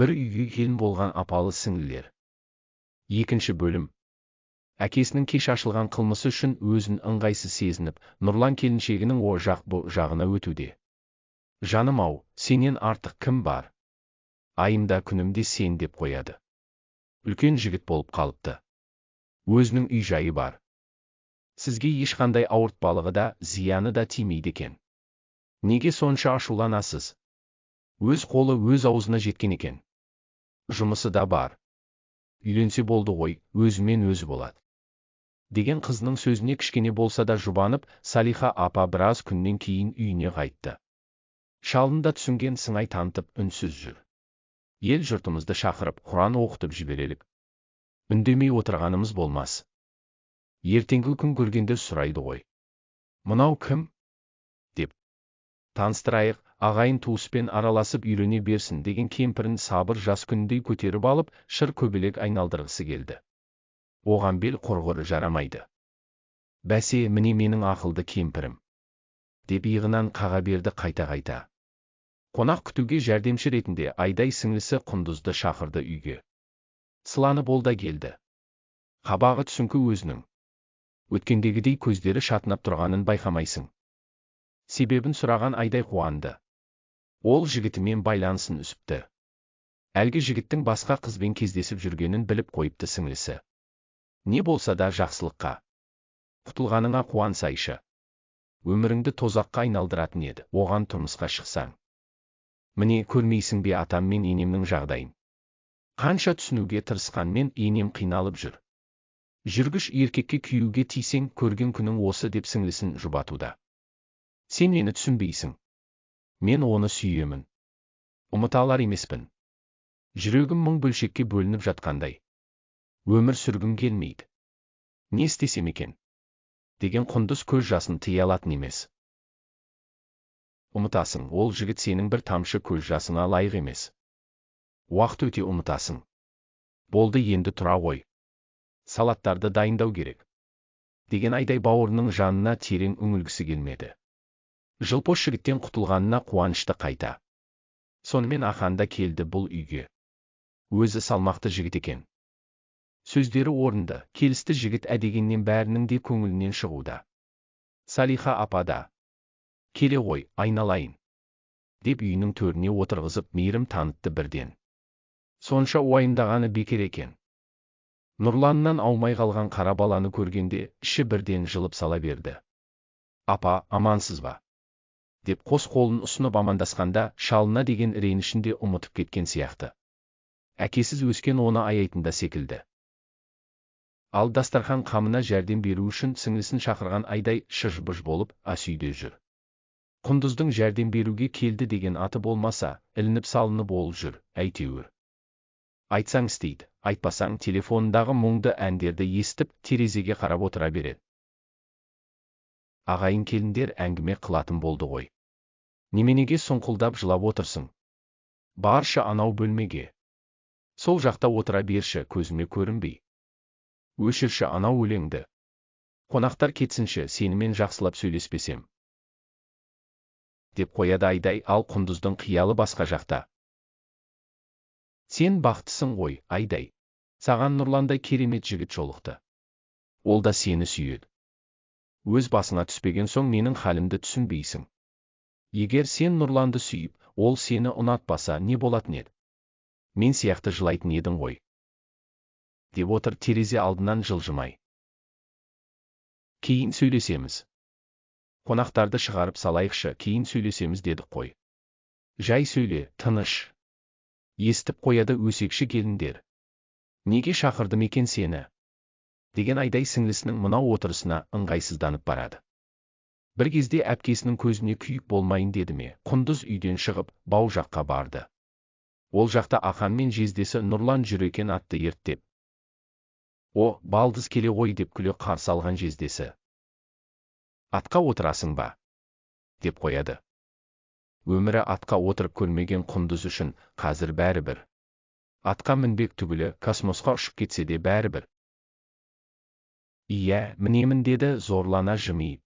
бір үйге келін болған апалы сіңлілер. Екінші бөлім. Әкесінің кеш ашылған қылмысы үшін өзін ыңғайсыз сезініп нұрлан келіншегінің о жақ бұ жағына өтуде. Жаным ау сенен артық кім бар? Айымда күнімде сен деп қояды. Үлкен жігіт болып қалыпты. Өзінің үй жайы бар. Сізге ешқандай ауыртпалығы да зияны да тимейді екен. Неге сонша ашуланасыз? Өз қолы өз аузына жеткен екен. Жұмысы да бар. Үйленсе болды ғой өзімен өзі болады. Деген қызының сөзіне кішкене болса да жұбанып салиха апа біраз күннен кейін үйіне қайтты. Шалын да түсінген сыңай танытып үнсіз жүр. Ел жұртымызды шақырып құран оқытып жіберелік. Үндемей отырғанымыз болмас. Ертеңгі күн көргенде сұрайды ғой. Мынау кім? Таныстырайық ағайын туыспен араласып үйрене берсін деген кемпірін сабыр жас күніндей көтеріп алып шыр көбелек айналдырғысы келді. Оған бел құрғыры жарамайды. Бәсе міне менің ақылды кемпірім деп иығынан қаға берді қайта-қайта қонақ күтуге жәрдемші ретінде айдай сіңлісі құндызды шақырды үйге. Сыланы болда келді. Қабағы түсіңкі өзінің. Өткендегідей көздері шатынап тұрғанын байқамайсың. Себебін сұраған айдай қуанды. Ол жігітімен байланысын үсіпті әлгі жігіттің басқа қызбен кездесіп жүргенін біліп қойыпты сіңлісі. Не болса да жақсылыққа. Құтылғаныңа қуансайшы. Өміріңді тозаққа айналдыратын еді. Оған тұрмысқа шықсаң. Міне көрмейсің бе атам мен енемнің жағдайын? Қанша түсінуге тырысқанмен енем қиналып жүр. Жүргіш еркекке күйеуге тисең көрген күнің осы деп сіңлісін жұбатуда. Сен мені түсінбейсің мен оны сүйемін ұмыта алар емеспін жүрегім мың бөлшекке бөлініп жатқандай өмір сүргім келмейді не істесем екен деген құндыз көз жасын тыя алатын емес ұмытасың ол жігіт сенің бір тамшы көз жасыңа лайық емес уақыт өте ұмытасың болды енді тұра ғой салаттарды дайындау керек деген айдай бауырының жанына терең үңілгісі келмеді жылпос жігіттен құтылғанына қуанышты қайта. Сонымен ахан да келді бұл үйге. Өзі салмақты жігіт екен. Сөздері орынды келісті жігіт әдегеннен бәрінің де көңілінен шығуда. Салиха апа да келе ғой айналайын деп үйінің төріне отырғызып мейірім танытты бірден. Сонша уайымдағаны бекер екен. Нұрланнан аумай қалған қара баланы көргенде іші бірден жылып сала берді. Апа амансыз ба? Деп қос қолын ұсынып амандасқанда шалына деген ренішін де ұмытып кеткен сияқты. Әкесіз өскен оны аяйтын да секілді. Ал дастархан қамына жәрдем беру үшін сіңлісін шақырған айдай шыж-бұж болып ас үйде жүр. Құндыздың жәрдем беруге келді деген аты болмаса ілініп салынып ол жүр әйтеуір. Айтсаң істейді айтпасаң телефонындағы мұңды әндерді естіп терезеге қарап отыра береді. Ағайын келіндер әңгіме қылатын болды ғой. Неменеге сұңқылдап жылап отырсың. Баршы анау бөлмеге. Сол жақта отыра берші көзіме көрінбей. Өшірші анау өлеңді. Қонақтар кетсінші сенімен жақсылап сөйлеспесем. Деп қояды айдай ал құндыздың қиялы басқа жақта. Сен бақыттысың ғой айдай. Саған нұрландай керемет жігіт жолықты. Ол да сені сүйеді. Өз басыңа түспеген соң менің халімді түсінбейсің. Егер сен нұрланды сүйіп ол сені ұнатпаса не болатын еді? Мен сияқты жылайтын едің ғой. Деп отыр терезе алдынан жылжымай. Кейін сөйлесеміз. Қонақтарды шығарып салайықшы кейін сөйлесеміз дедік қой. Жай сөйле тыныш. Естіп қояды өсекші келіндер. Неге шақырдым екен сені? Деген айдай сіңлісінің мынау отырысына ыңғайсызданып барады. Бір кезде әпкесінің көзіне күйік болмайын деді ме құндыз үйден шығып бау жаққа барды. Ол жақта ақан мен жездесі нұрлан жүр екен атты ерттеп. О балдыз келе ғой деп күле қарсы алған жездесі. Атқа отырасың ба? деп қояды. Өмірі атқа отырып көрмеген құндыз үшін қазір бәрібір. Атқа мінбек түгілі космосқа ұшып кетсе де бәрібір иә мінемін деді зорлана жымиып.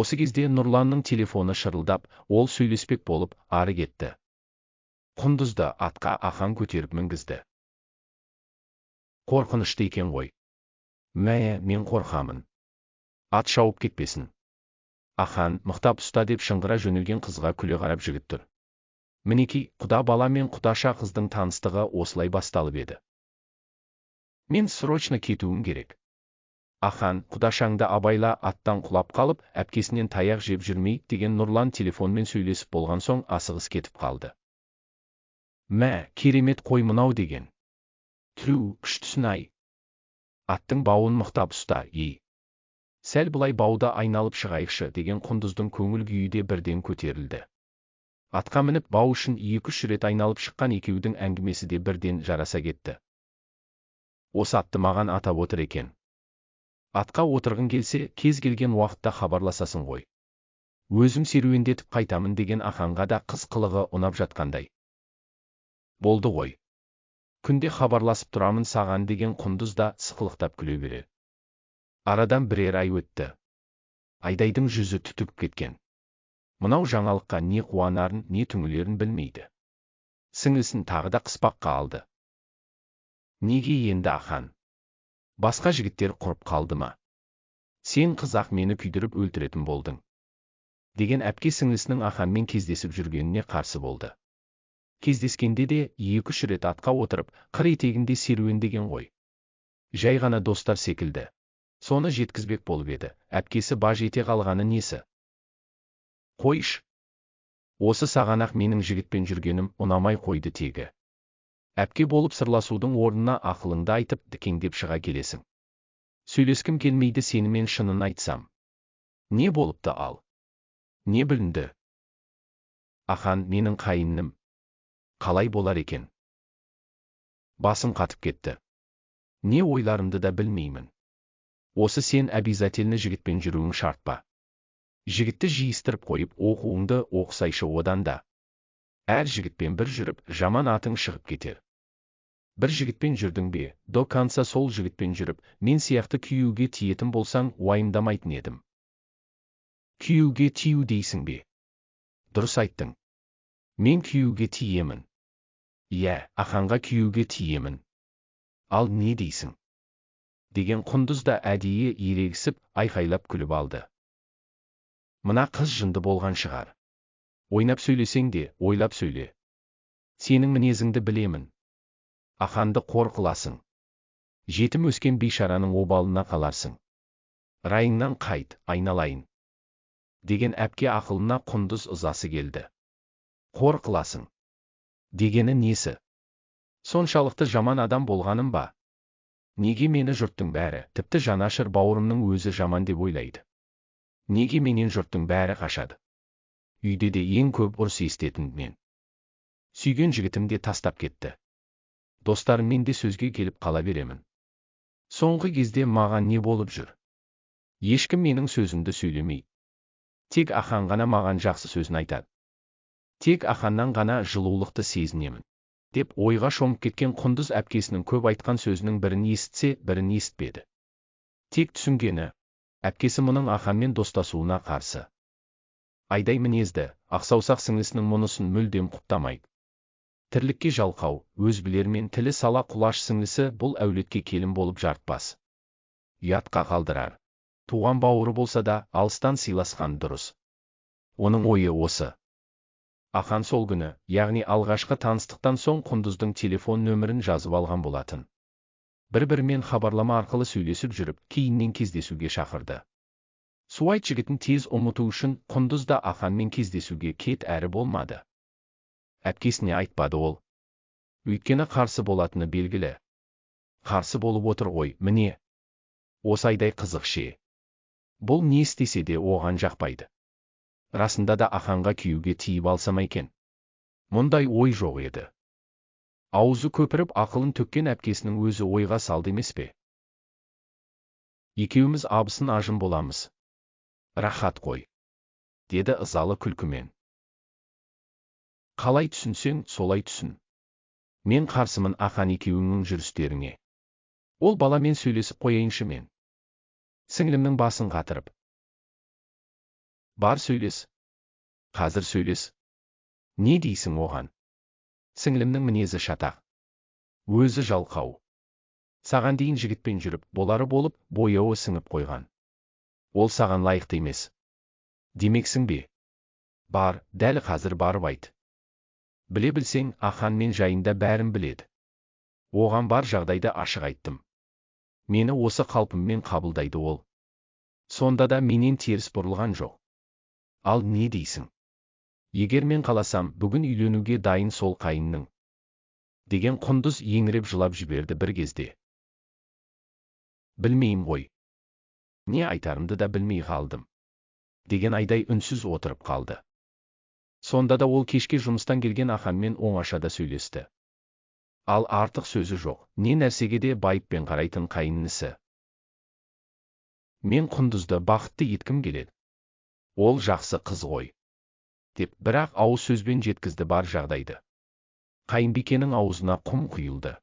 Осы кезде нұрланның телефоны шырылдап ол сөйлеспек болып ары кетті. Құндызды атқа ахан көтеріп мінгізді. Қорқынышты екен ғой. Мә мен қорқамын. Ат шауып кетпесін. Ахан мықтап ұста деп шыңғыра жөнелген қызға күле қарап жігіт тұр. Мінекей құда бала мен құдаша қыздың таныстығы осылай басталып еді. Мен срочно кетуім керек. Ахан құдашаңды абайла аттан құлап қалып әпкесінен таяқ жеп жүрмей деген нұрлан телефонмен сөйлесіп болған соң асығыс кетіп қалды. Мә керемет қой мынау деген. Түу күштісін ай аттың бауын мықтап ұста ей сәл былай бауда айналып шығайықшы деген құндыздың көңіл күйі де бірден көтерілді. Атқа мініп бау үшін екі үш рет айналып шыққан екеудің әңгімесі де бірден жараса кетті осы атты маған атап отыр екен атқа отырғың келсе кез келген уақытта хабарласасың ғой. Өзім серуендетіп қайтамын деген аханға да қыз қылығы ұнап жатқандай. Болды ғой. Күнде хабарласып тұрамын саған деген құндыз да сықылықтап күле берер. Арадан бірер ай өтті. Айдайдың жүзі түтігіп кеткен. Мынау жаңалыққа не қуанарын не түңілерін білмейді. Сіңілісін тағы да қыспаққа алды. Неге енді ахан? Басқа жігіттер құрып қалды ма? Сен қызақ мені күйдіріп өлтіретін болдың деген әпке сіңілісінің аханмен кездесіп жүргеніне қарсы болды. Кездескенде де екі үш рет атқа отырып қыр етегінде серуендеген ғой. Жай ғана достар секілді. Соны жеткізбек болып еді. Әпкесі баж ете қалғаны несі? Қойш осы саған ақ менің жігітпен жүргенім ұнамай қойды тегі. Әпке болып сырласудың орнына ақылыңды айтып дікеңдеп шыға келесің. Сөйлескім келмейді сенімен шынын айтсам. Не болыпты ал? Не білінді? Ахан менің қайыным қалай болар екен? Басым қатып кетті. Не ойларымды да білмеймін. Осы сен обязательно жігітпен жүруің шарт па? Жігітті жиыстырып қойып оқуыңды оқысайшы одан да әр жігітпен бір жүріп жаман атың шығып кетер. бір жігітпен жүрдің бе? До конца сол жігітпен жүріп мен сияқты күйеуге тиетін болсаң уайымдамайтын едім. Күйеуге тию дейсің бе? Дұрыс айттың. Мен күйеуге тиемін. Иә аханға күйеуге тиемін. Ал не дейсің? Деген құндыз да әдейі ерегісіп айқайлап күліп алды. Мына қыз жынды болған шығар. Ойнап сөйлесең де ойлап сөйле сенің мінезіңді білемін аханды қор қыласың жетім өскен бейшараның обалына қаларсың райыңнан қайт айналайын деген әпке ақылына құндыз ызасы келді қор қыласың дегені несі соншалықты жаман адам болғаным ба неге мені жұрттың бәрі тіпті жанашыр бауырымның өзі жаман деп ойлайды неге менен жұрттың бәрі қашады үйде де ең көп ұрыс естетін мен. Сүйген жігітім де тастап кетті. Достарыммен де сөзге келіп қала беремін. Соңғы кезде маған не болып жүр? Ешкім менің сөзімді сөйлемей. Тек ахан ғана маған жақсы сөзін айтады. Тек аханнан ғана жылулықты сезінемін деп ойға шомып кеткен құндыз әпкесінің көп айтқан сөзінің бірін есітсе бірін есітпеді тек түсінгені әпкесі мұның аханмен достасуына қарсы. Айдай мінезді ақсаусақ сіңлісінің мұнысын мүлдем құптамайды тірлікке жалқау өз білермен тілі сала құлаш сіңлісі бұл әулетке келін болып жартпас ұятқа қалдырар. Туған бауыры болса да алыстан сыйласқан дұрыс. Оның ойы осы. Ахан сол күні яғни алғашқы таныстықтан соң құндыздың телефон нөмірін жазып алған болатын. Бір бірімен хабарлама арқылы сөйлесіп жүріп кейіннен кездесуге шақырды. Суайт жігітін тез ұмыту үшін құндыз да аханмен кездесуге кет әрі болмады әпкесіне айтпады ол өйткені қарсы болатыны белгілі қарсы болып отыр ғой міне осы айдай қызық ше бұл не істесе де оған жақпайды расында да аханға күйеуге тиіп алсам екен мұндай ой жоқ еді аузы көпіріп ақылын төккен әпкесінің өзі ойға салды емес пе екеуміз абысын ажын боламыз рахат қой деді ызалы күлкімен. Қалай түсінсең солай түсін. Мен қарсымын ахан екеуіңнің жүрістеріңе. Ол баламен сөйлесіп қояйыншы мен. Сіңлімнің басын қатырып. Бар сөйлес. Қазір сөйлес. Не дейсің оған? Сіңілімнің мінезі шатақ. Өзі жалқау. Саған дейін жігітпен жүріп болары болып бояуы сіңіп қойған. Ол саған лайықты емес. Демексің бе? Бар дәл қазір барып айт. Біле білсең ахан мен жайында бәрін біледі. Оған бар жағдайды ашық айттым. Мені осы қалпыммен қабылдайды ол. Сонда да менен теріс бұрылған жоқ. Ал не дейсің? Егер мен қаласам бүгін үйленуге дайын сол қайынның. Деген құндыз еңіреп жылап жіберді бір кезде. Білмеймін ғой. Не айтарымды да білмей қалдым деген айдай үнсіз отырып қалды. Сонда да ол кешке жұмыстан келген аханмен оңашада сөйлесті. Ал артық сөзі жоқ не нәрсеге де байыппен қарайтын қайынінісі мен құндызды бақытты еткім келеді. Ол жақсы қыз ғой деп бірақ ауыз сөзбен жеткізді бар жағдайды. Қайынбикенің аузына құм құйылды.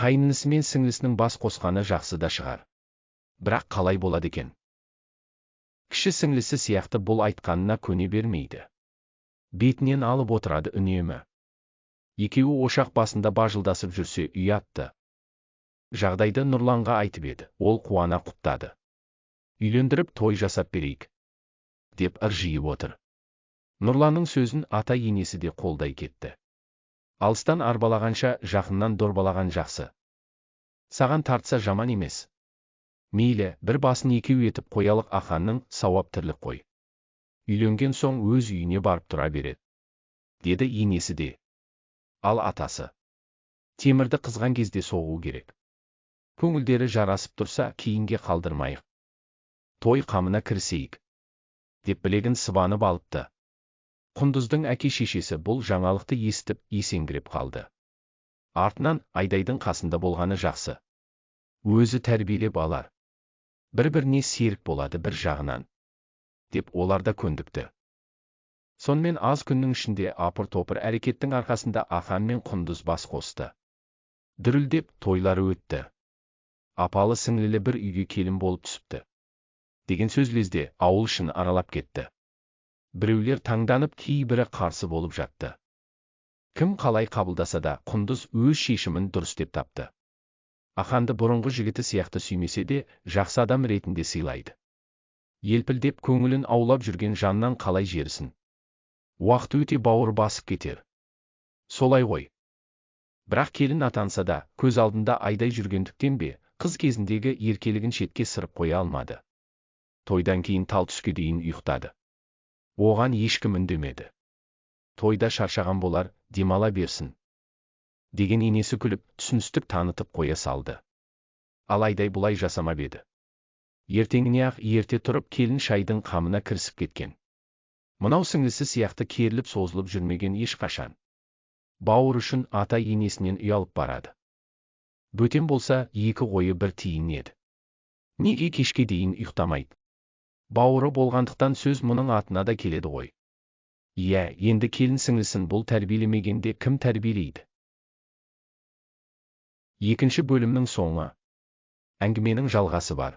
Қайынінісі мен сіңлісінің бас қосқаны жақсы да шығар. Бірақ қалай болады екен? Кіші сіңлісі сияқты бұл айтқанына көне бермейді. Бетінен алып отырады үнемі. Екеуі ошақ басында бажылдасып жүрсе ұятты жағдайды нұрланға айтып еді ол қуана құптады. Үйлендіріп той жасап берейік деп ыржиып отыр. Нұрланның сөзін ата енесі де қолдай кетті. Алыстан арбалағанша жақыннан дорбалаған жақсы. Саған тартса жаман емес. Мейлі бір басын екеу етіп қоялық аханның сауап тірлік қой. Үйленген соң өз үйіне барып тұра береді. Деді енесі де. Ал атасы. Темірді қызған кезде соғу керек. Көңілдері жарасып тұрса кейінге қалдырмайық. Той қамына кірісейік деп білегін сыбанып алыпты. Құндыздың әке шешесі бұл жаңалықты естіп есеңгіреп қалды. Артынан айдайдың қасында болғаны жақсы. Өзі тәрбиелеп алар. Бір біріне серік болады бір жағынан деп олар да көндікті сонымен аз күннің ішінде апыр топыр әрекеттің арқасында ахан мен құндыз бас қосты дүрілдеп тойлары өтті апалы сіңлілі бір үйге келін болып түсіпті деген сөз лезде ауыл ішін аралап кетті біреулер таңданып кейбірі қарсы болып жатты кім қалай қабылдаса да құндыз өз шешімін дұрыс деп тапты аханды бұрынғы жігіті сияқты сүймесе де жақсы адам ретінде сыйлайды. Елпілдеп көңілін аулап жүрген жаннан қалай жерісін уақыт өте бауыр басып кетер. Солай ғой. Бірақ келін атанса да көз алдында айдай жүргендіктен бе қыз кезіндегі еркелігін шетке сырып қоя алмады. Тойдан кейін тал түске дейін ұйықтады. Оған ешкім үндемеді. Тойда шаршаған болар демала берсін. Деген енесі күліп түсіністік танытып қоя салды. Алайдай бұлай жасамап еді. Ертеңіне ақ ерте тұрып келін шайдың қамына кірісіп кеткен. Мынау сіңлісі сияқты керіліп созылып жүрмеген ешқашан. Бауыр үшін ата енесінен ұялып барады. Бөтен болса екі қойы бір тиын еді. Неге кешке дейін ұйықтамайды. Бауыры болғандықтан сөз мұның атына да келеді ғой. Иә енді келін сіңлісін бұл тәрбиелемегенде кім тәрбиелейді? Екінші бөлімнің соңы. Әңгіменің жалғасы бар.